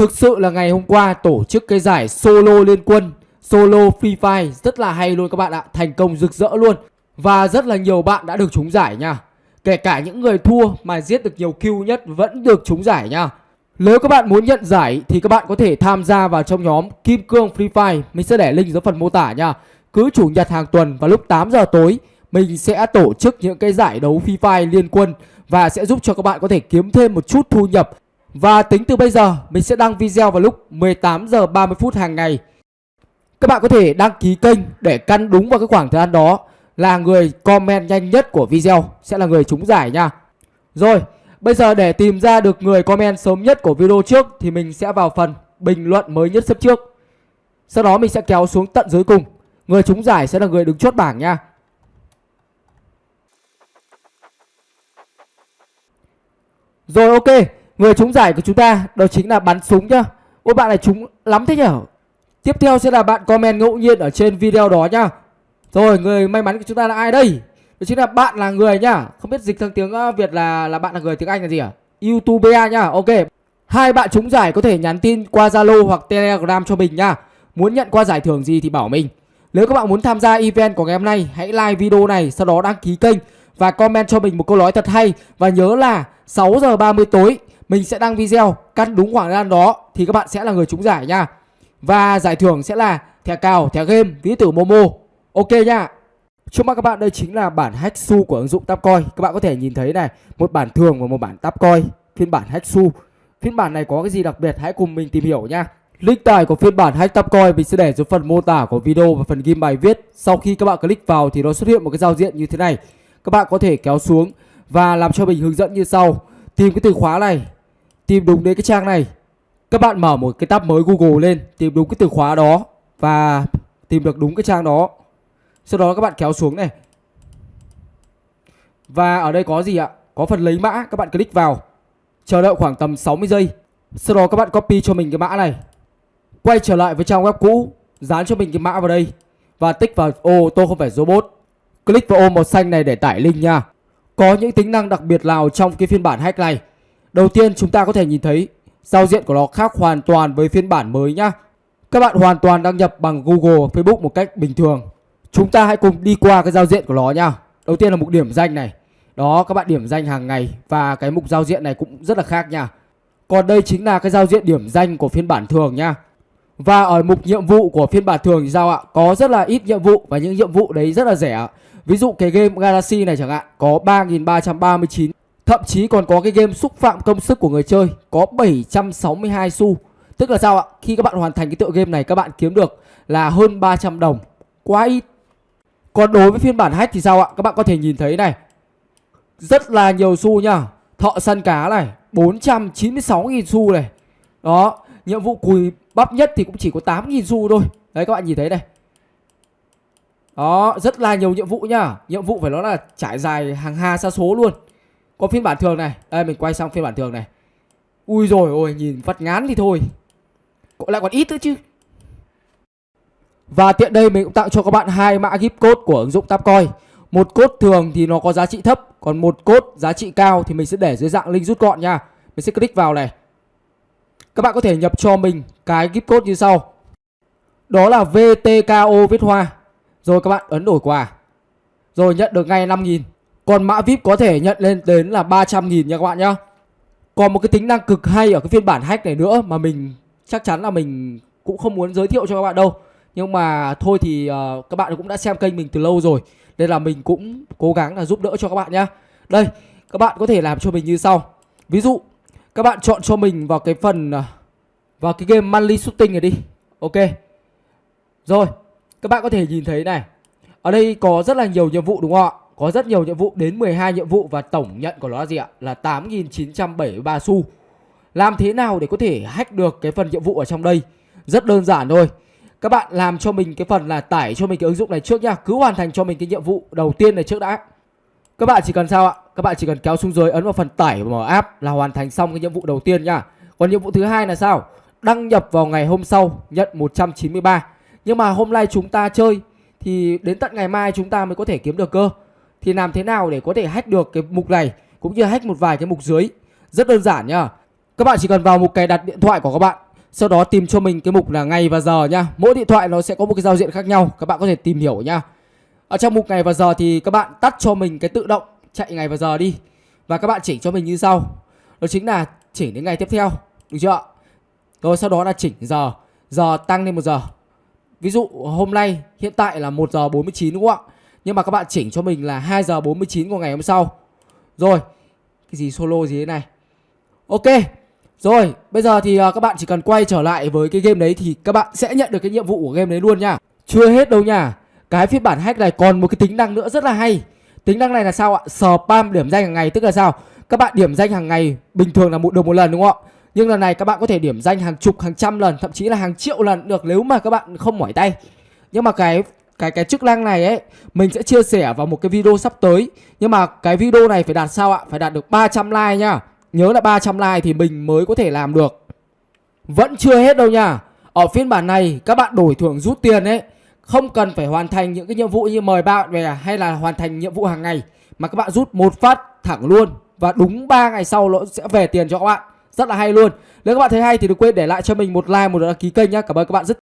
Thực sự là ngày hôm qua tổ chức cái giải solo liên quân, Solo Free Fire rất là hay luôn các bạn ạ, Thành công rực rỡ luôn. Và rất là nhiều bạn đã được trúng giải nha. Kể cả những người thua mà giết được nhiều kill nhất vẫn được trúng giải nha. Nếu các bạn muốn nhận giải thì các bạn có thể tham gia vào trong nhóm Kim Cương Free Fire. Mình sẽ để link dưới phần mô tả nha. Cứ chủ nhật hàng tuần vào lúc 8 giờ tối, Mình sẽ tổ chức những cái giải đấu Free Fire liên quân Và sẽ giúp cho các bạn có thể kiếm thêm một chút thu nhập và tính từ bây giờ mình sẽ đăng video vào lúc 18 giờ 30 phút hàng ngày Các bạn có thể đăng ký kênh để căn đúng vào cái khoảng thời gian đó là người comment nhanh nhất của video sẽ là người trúng giải nha. Rồi, bây giờ để tìm ra được người comment sớm nhất của video trước thì mình sẽ vào phần bình luận mới nhất sắp trước. Sau đó mình sẽ kéo xuống tận dưới cùng. Người trúng giải sẽ là người đứng chốt bảng nha. Rồi ok, người trúng giải của chúng ta đó chính là bắn súng nhá. Ôi bạn này trúng lắm thế nhở? Tiếp theo sẽ là bạn comment ngẫu nhiên ở trên video đó nhá. Rồi người may mắn của chúng ta là ai đây? Đó chính là bạn là người nhá. Không biết dịch sang tiếng ờ, Việt là là bạn là người tiếng Anh là gì à? YouTuber nhá. Ok. Hai bạn trúng giải có thể nhắn tin qua Zalo hoặc Telegram cho mình nhá. Muốn nhận qua giải thưởng gì thì bảo mình. Nếu các bạn muốn tham gia event của ngày hôm nay, hãy like video này sau đó đăng ký kênh và comment cho mình một câu nói thật hay và nhớ là 6 giờ 30 tối mình sẽ đăng video căn đúng khoảng thời gian đó thì các bạn sẽ là người trúng giải nha. Và giải thưởng sẽ là thẻ cào, thẻ game, ví tử Momo. Ok nha. Trước mắt các bạn đây chính là bản hack su của ứng dụng Tapcoin. Các bạn có thể nhìn thấy này Một bản thường và một bản Tapcoin Phiên bản hack su Phiên bản này có cái gì đặc biệt hãy cùng mình tìm hiểu nha. Link tải của phiên bản hack Tapcoin mình sẽ để dưới phần mô tả của video và phần ghim bài viết. Sau khi các bạn click vào thì nó xuất hiện một cái giao diện như thế này. Các bạn có thể kéo xuống và làm cho mình hướng dẫn như sau. Tìm cái từ khóa này. Tìm đúng đến cái trang này. Các bạn mở một cái tab mới Google lên, Tìm đúng cái từ khóa đó Và tìm được đúng cái trang đó. Sau đó các bạn kéo xuống này. Và ở đây có gì ạ? Có phần lấy mã, các bạn click vào. Chờ đợi khoảng tầm 60 giây. Sau đó các bạn copy cho mình cái mã này. Quay trở lại với trang web cũ, Dán cho mình cái mã vào đây. Và tích vào, ô, tôi không phải robot. Click vào ô màu xanh này để tải link nha. Có những tính năng đặc biệt nào trong cái phiên bản hack này? Đầu tiên chúng ta có thể nhìn thấy Giao diện của nó khác hoàn toàn với phiên bản mới nhá. Các bạn hoàn toàn đăng nhập bằng Google, Facebook một cách bình thường. Chúng ta hãy cùng đi qua cái giao diện của nó nha Đầu tiên là mục điểm danh này. Đó các bạn điểm danh hàng ngày Và cái mục giao diện này cũng rất là khác nha Còn đây chính là cái giao diện điểm danh của phiên bản thường nha Và ở mục nhiệm vụ của phiên bản thường thì sao ạ? Có rất là ít nhiệm vụ Và những nhiệm vụ đấy rất là rẻ Ví dụ cái game Galaxy này chẳng hạn Có 3.339 Thậm chí còn có cái game xúc phạm công sức của người chơi, Có 762 xu. Tức là sao ạ? Khi các bạn hoàn thành cái tựa game này, Các bạn kiếm được là hơn 300 đồng. Quá ít. Còn đối với phiên bản hack thì sao ạ? Các bạn có thể nhìn thấy này. Rất là nhiều xu nhá Thợ săn cá này 496.000 xu này. Đó, Nhiệm vụ cùi bắp nhất thì cũng chỉ có 8.000 xu thôi. Đấy, các bạn nhìn thấy này. Đó, Rất là nhiều nhiệm vụ nhá Nhiệm vụ phải nói là trải dài hàng hà xa số luôn. Có phiên bản thường này Đây mình quay sang phiên bản thường này Ui rồi ôi nhìn phát ngán thì thôi Lại còn ít nữa chứ và tiện đây mình cũng tặng cho các bạn hai mã gift code của ứng dụng Tapcoin. Một code thường thì nó có giá trị thấp, còn một code giá trị cao thì mình sẽ để dưới dạng link rút gọn nha. Mình sẽ click vào này. Các bạn có thể nhập cho mình cái gift code như sau. Đó là VTKO viết hoa. Rồi các bạn ấn đổi quà. Rồi nhận được ngay 5.000. Còn mã VIP có thể nhận lên đến là 300.000 nha các bạn nhá. Còn một cái tính năng cực hay ở cái phiên bản hack này nữa mà mình chắc chắn là mình cũng không muốn giới thiệu cho các bạn đâu. Nhưng mà thôi thì uh, các bạn cũng đã xem kênh mình từ lâu rồi nên là mình cũng cố gắng là giúp đỡ cho các bạn nhá. Đây các bạn có thể làm cho mình như sau. Ví dụ các bạn chọn cho mình vào cái phần uh, vào cái game monthly shooting này đi. Ok. Rồi các bạn có thể nhìn thấy này. Ở đây có rất là nhiều nhiệm vụ đúng không ạ? Có rất nhiều nhiệm vụ đến 12 nhiệm vụ và tổng nhận của nó là gì ạ? Là 8.973 xu. Làm thế nào để có thể hack được cái phần nhiệm vụ ở trong đây? Rất đơn giản thôi. Các bạn làm cho mình cái phần là tải cho mình cái ứng dụng này trước nha. Cứ hoàn thành cho mình cái nhiệm vụ đầu tiên này trước đã. Các bạn chỉ cần sao ạ? Các bạn chỉ cần kéo xuống dưới, ấn vào phần tải mở app là hoàn thành xong cái nhiệm vụ đầu tiên nha. Còn nhiệm vụ thứ hai là sao? Đăng nhập vào ngày hôm sau, nhận 193 nhưng mà hôm nay chúng ta chơi thì đến tận ngày mai chúng ta mới có thể kiếm được cơ thì làm thế nào để có thể hack được cái mục này, cũng như hack một vài cái mục dưới? Rất đơn giản nhá. Các bạn chỉ cần vào mục cài đặt điện thoại của các bạn, sau đó tìm cho mình cái mục là ngày và giờ nhá. Mỗi điện thoại nó sẽ có một cái giao diện khác nhau, các bạn có thể tìm hiểu nhá. Ở trong mục ngày và giờ thì các bạn tắt cho mình cái tự động chạy ngày và giờ đi. Và các bạn chỉnh cho mình như sau. Đó chính là chỉnh đến ngày tiếp theo, được chưa rồi sau đó là chỉnh giờ. Giờ tăng lên một giờ. Ví dụ hôm nay, hiện tại là 1 giờ 49 đúng không ạ? Nhưng mà các bạn chỉnh cho mình là 2 giờ 49 của ngày hôm sau. Rồi, cái gì solo gì thế này? Ok, rồi, bây giờ thì à, các bạn chỉ cần quay trở lại với cái game đấy thì các bạn sẽ nhận được cái nhiệm vụ của game đấy luôn nha. Chưa hết đâu nha. Cái phiên bản hack này còn một cái tính năng nữa rất là hay. Tính năng này là sao ạ? Spam điểm danh hàng ngày, tức là sao? Các bạn điểm danh hàng ngày bình thường là một được một lần đúng không ạ? Nhưng lần này các bạn có thể điểm danh hàng chục, hàng trăm lần, thậm chí là hàng triệu lần được nếu mà các bạn không mỏi tay. Nhưng mà cái cái cái chức năng này ấy, mình sẽ chia sẻ vào một cái video sắp tới. Nhưng mà cái video này phải đạt sao ạ? Phải đạt được 300 like nhá. Nhớ là 300 like thì mình mới có thể làm được. Vẫn chưa hết đâu nha. Ở phiên bản này, các bạn đổi thưởng rút tiền ấy, không cần phải hoàn thành những cái nhiệm vụ như mời bạn về hay là hoàn thành nhiệm vụ hàng ngày, mà các bạn rút một phát thẳng luôn. Và đúng 3 ngày sau nó sẽ về tiền cho các bạn. Rất là hay luôn. Nếu các bạn thấy hay thì đừng quên để lại cho mình một like, một đăng ký kênh nhá. Cảm ơn các bạn rất